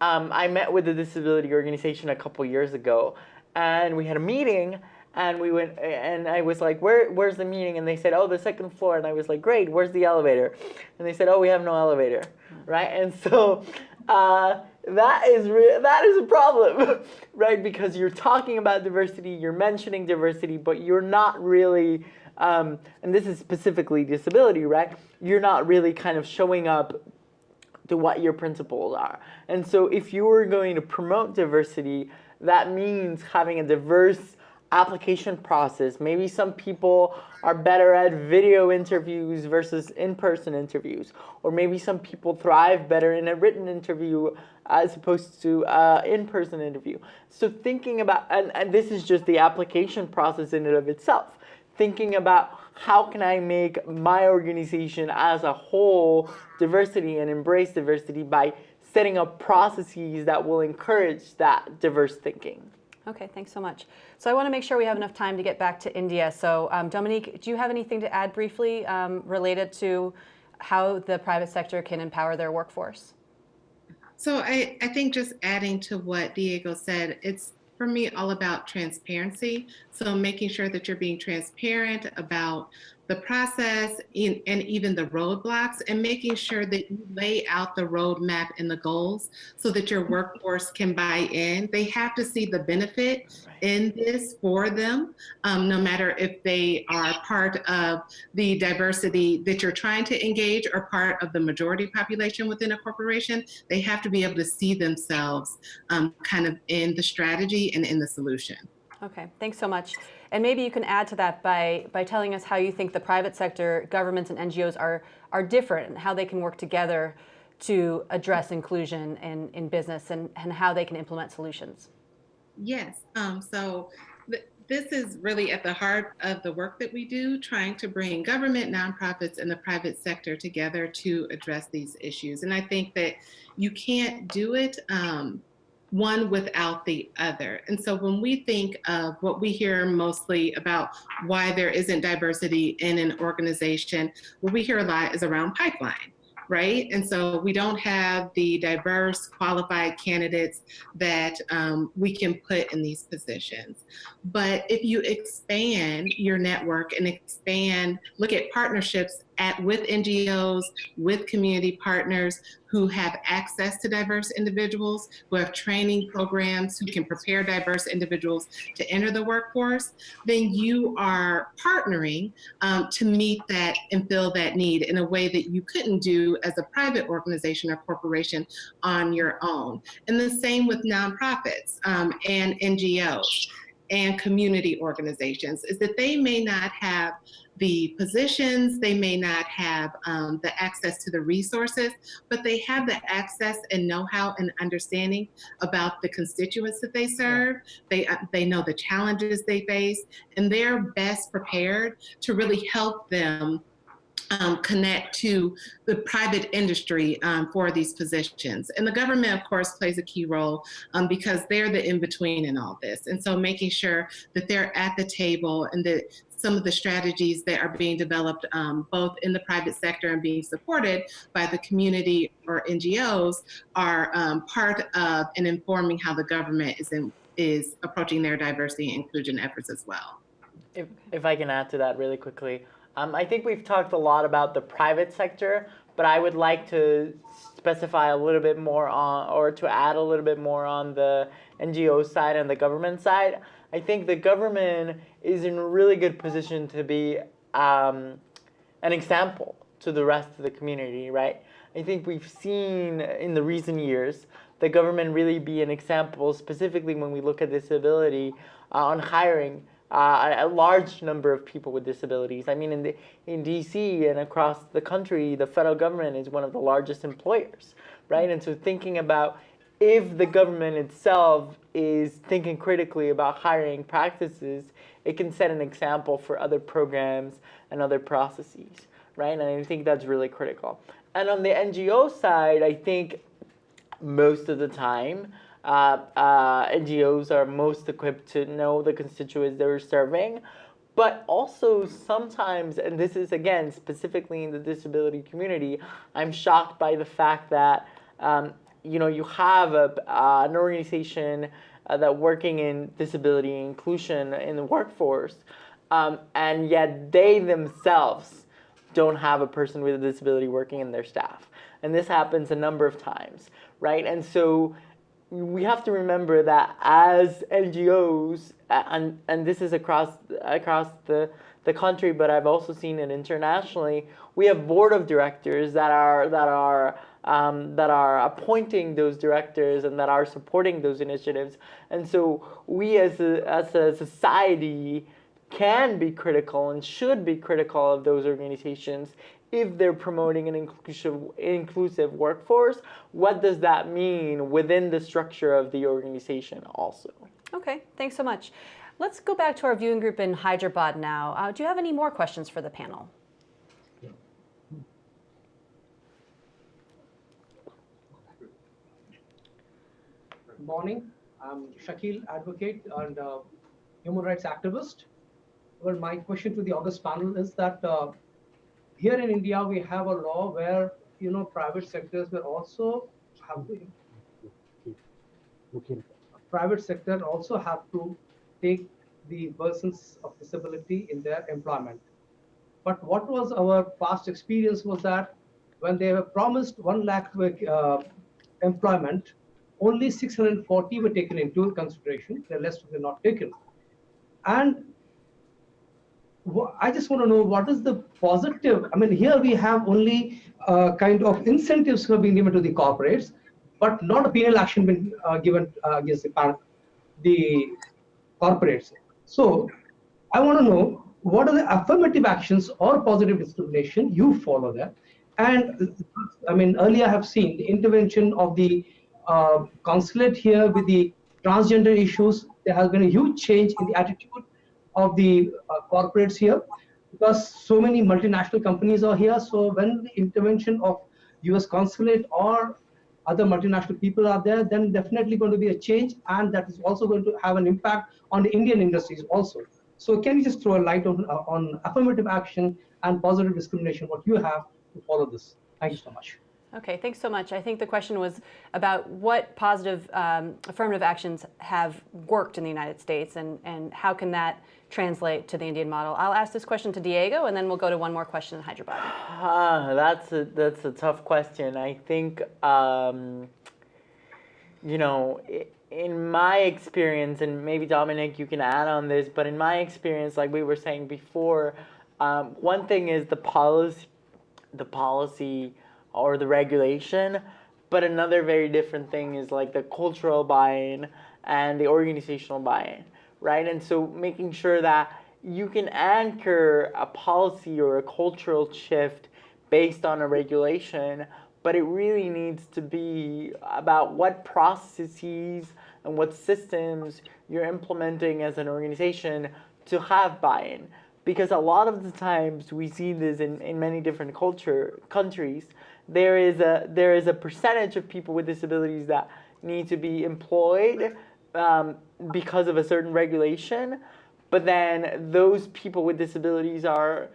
um, I met with a disability organization a couple years ago, and we had a meeting, and we went, and I was like, "Where, where's the meeting?" And they said, "Oh, the second floor." And I was like, "Great, where's the elevator?" And they said, "Oh, we have no elevator," right? And so. Uh, that is that is a problem, right? Because you're talking about diversity, you're mentioning diversity, but you're not really, um, and this is specifically disability, right? You're not really kind of showing up to what your principles are. And so if you are going to promote diversity, that means having a diverse application process. Maybe some people are better at video interviews versus in-person interviews. Or maybe some people thrive better in a written interview as opposed to uh, in-person interview. So thinking about, and, and this is just the application process in and of itself. Thinking about how can I make my organization as a whole diversity and embrace diversity by setting up processes that will encourage that diverse thinking. Okay, thanks so much. So I want to make sure we have enough time to get back to India. So um, Dominique, do you have anything to add briefly um, related to how the private sector can empower their workforce? So I, I think just adding to what Diego said, it's for me all about transparency. So making sure that you're being transparent about the process in, and even the roadblocks and making sure that you lay out the roadmap and the goals so that your workforce can buy in. They have to see the benefit in this for them, um, no matter if they are part of the diversity that you're trying to engage or part of the majority population within a corporation, they have to be able to see themselves um, kind of in the strategy and in the solution. Okay, thanks so much. And maybe you can add to that by, by telling us how you think the private sector, governments and NGOs are, are different and how they can work together to address inclusion in, in business and, and how they can implement solutions. Yes, um, so th this is really at the heart of the work that we do, trying to bring government, nonprofits, and the private sector together to address these issues. And I think that you can't do it um, one without the other. And so when we think of what we hear mostly about why there isn't diversity in an organization, what we hear a lot is around pipeline right? And so we don't have the diverse, qualified candidates that um, we can put in these positions. But if you expand your network and expand, look at partnerships at with NGOs, with community partners who have access to diverse individuals, who have training programs, who can prepare diverse individuals to enter the workforce, then you are partnering um, to meet that and fill that need in a way that you couldn't do as a private organization or corporation on your own. And the same with nonprofits um, and NGOs and community organizations is that they may not have the positions, they may not have um, the access to the resources, but they have the access and know-how and understanding about the constituents that they serve. They, uh, they know the challenges they face, and they're best prepared to really help them um, connect to the private industry um, for these positions. And the government, of course, plays a key role um, because they're the in-between in all this. And so making sure that they're at the table and that some of the strategies that are being developed um, both in the private sector and being supported by the community or NGOs are um, part of and informing how the government is, in, is approaching their diversity and inclusion efforts as well. If, if I can add to that really quickly, um, I think we've talked a lot about the private sector but I would like to specify a little bit more on, or to add a little bit more on the NGO side and the government side. I think the government is in a really good position to be um, an example to the rest of the community, right? I think we've seen in the recent years the government really be an example, specifically when we look at disability, uh, on hiring uh, a large number of people with disabilities. I mean, in, the, in DC and across the country, the federal government is one of the largest employers, right? And so thinking about if the government itself is thinking critically about hiring practices, it can set an example for other programs and other processes, right? And I think that's really critical. And on the NGO side, I think most of the time, uh, uh, NGOs are most equipped to know the constituents they're serving. But also sometimes, and this is again specifically in the disability community, I'm shocked by the fact that um, you know you have a, uh, an organization uh, that working in disability inclusion in the workforce, um, and yet they themselves don't have a person with a disability working in their staff. And this happens a number of times, right? And so we have to remember that as NGOs, and, and this is across, across the, the country, but I've also seen it internationally, we have board of directors that are, that are, um, that are appointing those directors and that are supporting those initiatives. And so we as a, as a society can be critical and should be critical of those organizations if they're promoting an inclusive, inclusive workforce, what does that mean within the structure of the organization also? Okay, thanks so much. Let's go back to our viewing group in Hyderabad now. Uh, do you have any more questions for the panel? Morning. I'm Shakil, advocate and uh, human rights activist. Well, my question to the August panel is that uh, here in India, we have a law where, you know, private sectors will also have to, private sector also have to take the persons of disability in their employment. But what was our past experience was that when they were promised 1 lakh uh, employment, only 640 were taken into consideration, the rest were not taken. And I just want to know what is the positive. I mean, here we have only uh, kind of incentives have been given to the corporates, but not a penal action been uh, given uh, against the, the corporates. So I want to know what are the affirmative actions or positive discrimination you follow there. And I mean, earlier I have seen the intervention of the uh, consulate here with the transgender issues. There has been a huge change in the attitude of the uh, corporates here because so many multinational companies are here. So when the intervention of US consulate or other multinational people are there, then definitely going to be a change and that is also going to have an impact on the Indian industries also. So can you just throw a light on, uh, on affirmative action and positive discrimination, what you have to follow this? Thank you so much. Okay, thanks so much. I think the question was about what positive um, affirmative actions have worked in the United States and, and how can that translate to the Indian model. I'll ask this question to Diego and then we'll go to one more question in Hyderabad. Uh, that's, a, that's a tough question. I think, um, you know, in my experience, and maybe Dominic, you can add on this, but in my experience, like we were saying before, um, one thing is the policy, the policy or the regulation. But another very different thing is like the cultural buy-in and the organizational buy-in, right? And so making sure that you can anchor a policy or a cultural shift based on a regulation, but it really needs to be about what processes and what systems you're implementing as an organization to have buy-in. Because a lot of the times we see this in, in many different culture countries there is a there is a percentage of people with disabilities that need to be employed um, because of a certain regulation, but then those people with disabilities are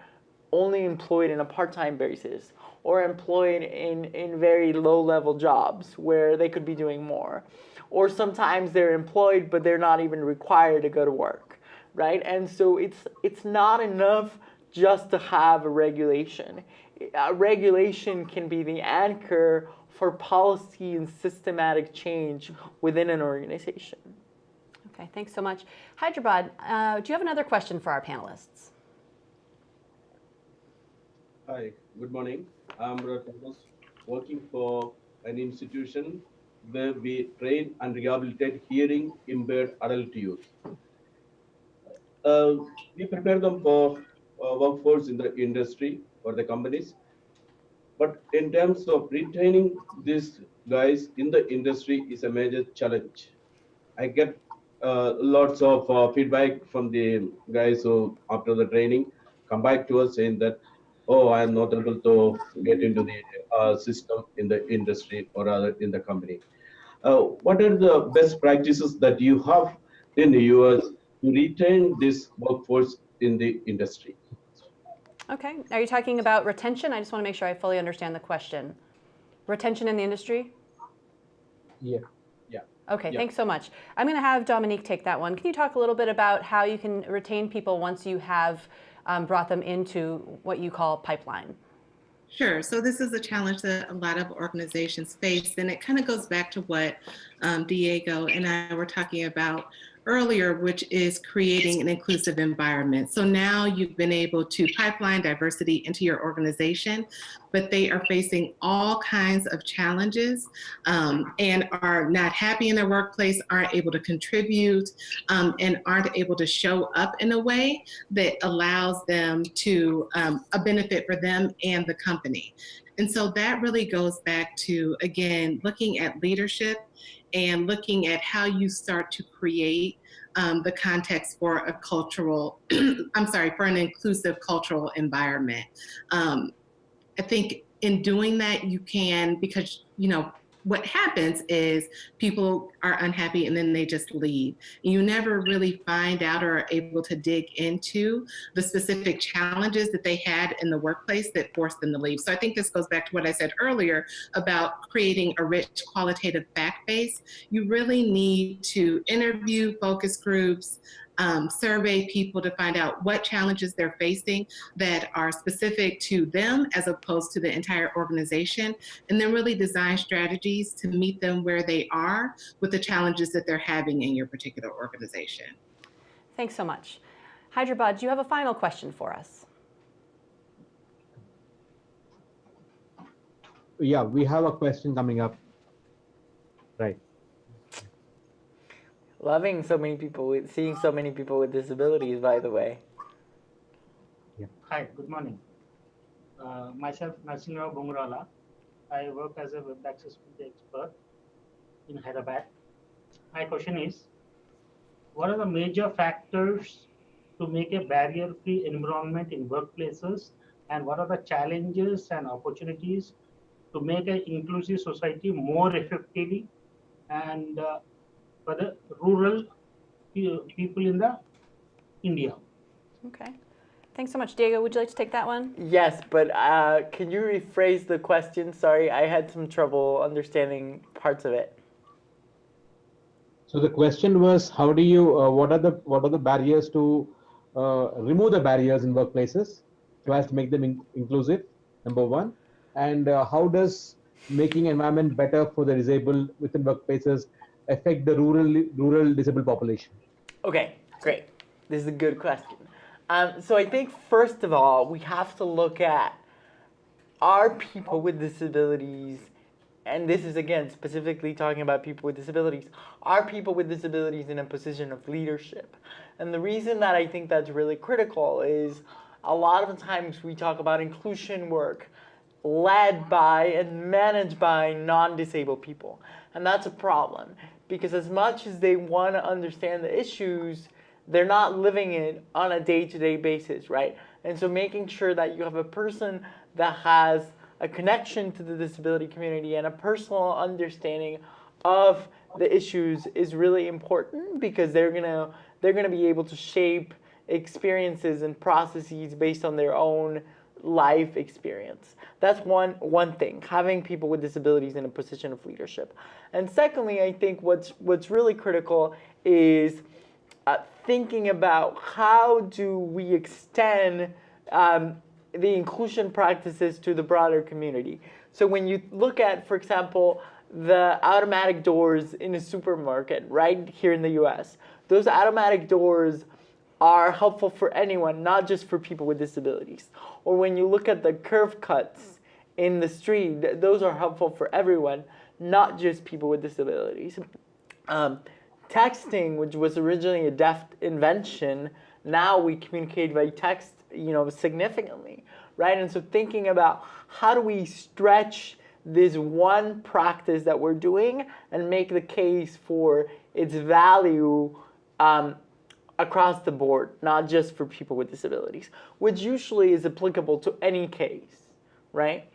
only employed in a part-time basis or employed in, in very low-level jobs where they could be doing more. Or sometimes they're employed, but they're not even required to go to work, right? And so it's, it's not enough just to have a regulation uh, regulation can be the anchor for policy and systematic change within an organization. Okay, thanks so much. Hyderabad, uh, do you have another question for our panelists? Hi, good morning. I'm Brother Thomas, working for an institution where we train and rehabilitate hearing impaired adult youth. Uh, we prepare them for uh, workforce in the industry or the companies. But in terms of retaining these guys in the industry is a major challenge. I get uh, lots of uh, feedback from the guys who, after the training, come back to us saying that, oh, I am not able to get into the uh, system in the industry or rather in the company. Uh, what are the best practices that you have in the US to retain this workforce in the industry? Okay, are you talking about retention? I just want to make sure I fully understand the question. Retention in the industry? Yeah. Yeah. Okay, Yeah. thanks so much. I'm going to have Dominique take that one. Can you talk a little bit about how you can retain people once you have um, brought them into what you call pipeline? Sure. So this is a challenge that a lot of organizations face, and it kind of goes back to what um, Diego and I were talking about earlier, which is creating an inclusive environment. So now you've been able to pipeline diversity into your organization, but they are facing all kinds of challenges um, and are not happy in their workplace, aren't able to contribute, um, and aren't able to show up in a way that allows them to um, a benefit for them and the company. And so that really goes back to, again, looking at leadership and looking at how you start to create um, the context for a cultural, I'm sorry, for an inclusive cultural environment. Um, I think in doing that, you can, because, you know, what happens is people are unhappy and then they just leave. You never really find out or are able to dig into the specific challenges that they had in the workplace that forced them to leave. So I think this goes back to what I said earlier about creating a rich qualitative fact base. You really need to interview focus groups, um, survey people to find out what challenges they're facing that are specific to them as opposed to the entire organization, and then really design strategies to meet them where they are with the challenges that they're having in your particular organization. Thanks so much. Hyderabad, do you have a final question for us? Yeah, we have a question coming up. Right. Loving so many people with, seeing so many people with disabilities, by the way. Hi, good morning. Uh, myself, Narsingrao Bungrala. I work as a web accessibility expert in Hyderabad. My question is, what are the major factors to make a barrier-free environment in workplaces and what are the challenges and opportunities to make an inclusive society more effectively and uh, for the rural people in the India? Okay. Thanks so much. Diego, would you like to take that one? Yes, but uh, can you rephrase the question? Sorry, I had some trouble understanding parts of it. So the question was, how do you, uh, what are the, what are the barriers to uh, remove the barriers in workplaces so as to make them in inclusive, number one? And uh, how does making environment better for the disabled within workplaces affect the rural, rural disabled population? Okay, great. This is a good question. Um, so I think first of all, we have to look at are people with disabilities, and this is again specifically talking about people with disabilities, are people with disabilities in a position of leadership? And the reason that I think that's really critical is a lot of times we talk about inclusion work led by and managed by non-disabled people. And that's a problem because as much as they want to understand the issues, they're not living it on a day-to-day basis, right? And so making sure that you have a person that has a connection to the disability community and a personal understanding of the issues is really important because they're gonna they're gonna be able to shape experiences and processes based on their own life experience. That's one one thing, having people with disabilities in a position of leadership. And secondly, I think what's what's really critical is uh, thinking about how do we extend um, the inclusion practices to the broader community. So when you look at, for example, the automatic doors in a supermarket right here in the US, those automatic doors are helpful for anyone, not just for people with disabilities. Or when you look at the curb cuts in the street, those are helpful for everyone, not just people with disabilities. Um, texting, which was originally a deaf invention, now we communicate by text, you know, significantly, right? And so thinking about how do we stretch this one practice that we're doing and make the case for its value um, across the board, not just for people with disabilities, which usually is applicable to any case, right?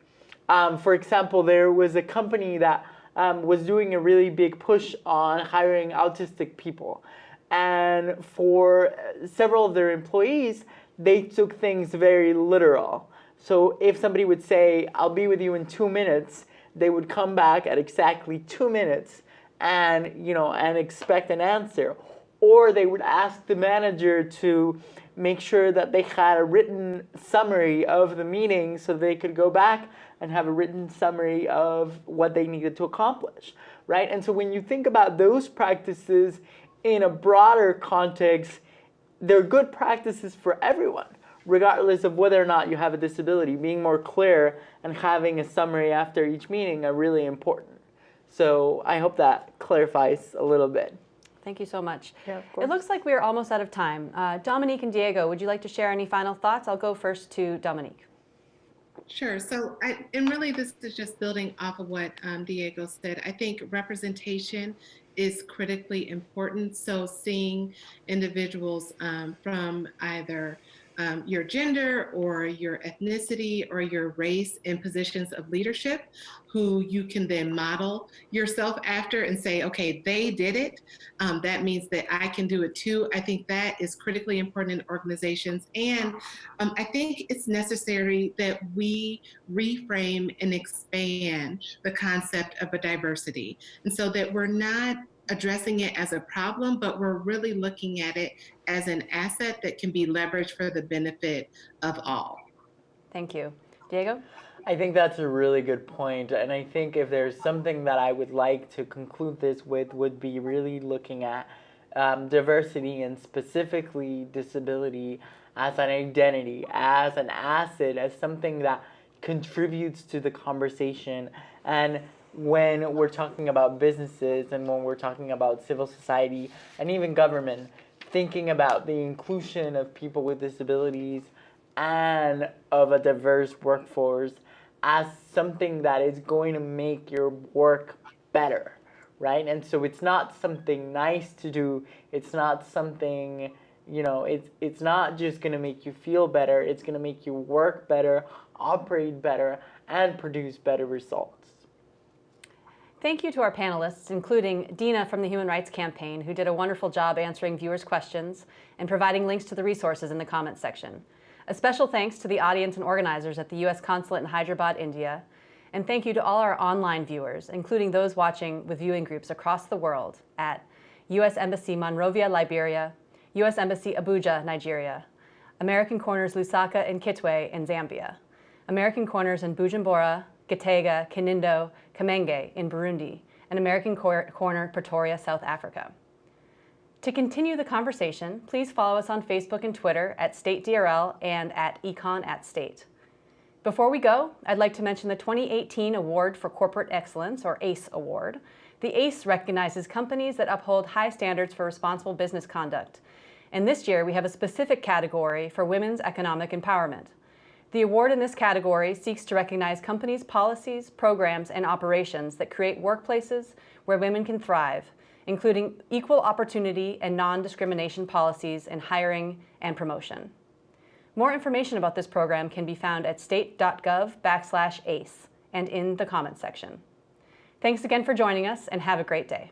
Um, for example, there was a company that um, was doing a really big push on hiring autistic people. And for several of their employees, they took things very literal. So if somebody would say, I'll be with you in two minutes, they would come back at exactly two minutes and, you know, and expect an answer. Or they would ask the manager to make sure that they had a written summary of the meeting so they could go back and have a written summary of what they needed to accomplish, right? And so when you think about those practices in a broader context, they're good practices for everyone, regardless of whether or not you have a disability. Being more clear and having a summary after each meeting are really important. So I hope that clarifies a little bit. Thank you so much. Yeah, of course. It looks like we're almost out of time. Uh, Dominique and Diego, would you like to share any final thoughts? I'll go first to Dominique. Sure. So, I, and really, this is just building off of what um, Diego said. I think representation is critically important. So, seeing individuals um, from either um, your gender or your ethnicity or your race in positions of leadership who you can then model yourself after and say, okay, they did it. Um, that means that I can do it too. I think that is critically important in organizations. And um, I think it's necessary that we reframe and expand the concept of a diversity. And so that we're not addressing it as a problem, but we're really looking at it as an asset that can be leveraged for the benefit of all. Thank you. Diego? I think that's a really good point, and I think if there's something that I would like to conclude this with would be really looking at um, diversity and specifically disability as an identity, as an asset, as something that contributes to the conversation. And when we're talking about businesses and when we're talking about civil society and even government, thinking about the inclusion of people with disabilities and of a diverse workforce as something that is going to make your work better, right? And so it's not something nice to do. It's not something, you know, it's it's not just going to make you feel better. It's going to make you work better, operate better, and produce better results. Thank you to our panelists, including Deena from the Human Rights Campaign, who did a wonderful job answering viewers' questions and providing links to the resources in the comments section. A special thanks to the audience and organizers at the U.S. Consulate in Hyderabad, India. And thank you to all our online viewers, including those watching with viewing groups across the world at U.S. Embassy Monrovia, Liberia, U.S. Embassy Abuja, Nigeria, American Corners Lusaka and Kitwe in Zambia, American Corners in Bujumbura, Gitega, Kinindo, Kamenge in Burundi, and American Cor Corner Pretoria, South Africa. To continue the conversation, please follow us on Facebook and Twitter at StateDRL and at Econ at State. Before we go, I'd like to mention the 2018 Award for Corporate Excellence, or ACE Award. The ACE recognizes companies that uphold high standards for responsible business conduct. And this year, we have a specific category for women's economic empowerment. The award in this category seeks to recognize companies' policies, programs, and operations that create workplaces where women can thrive, including equal opportunity and non-discrimination policies in hiring and promotion. More information about this program can be found at state.gov backslash ACE and in the comments section. Thanks again for joining us and have a great day.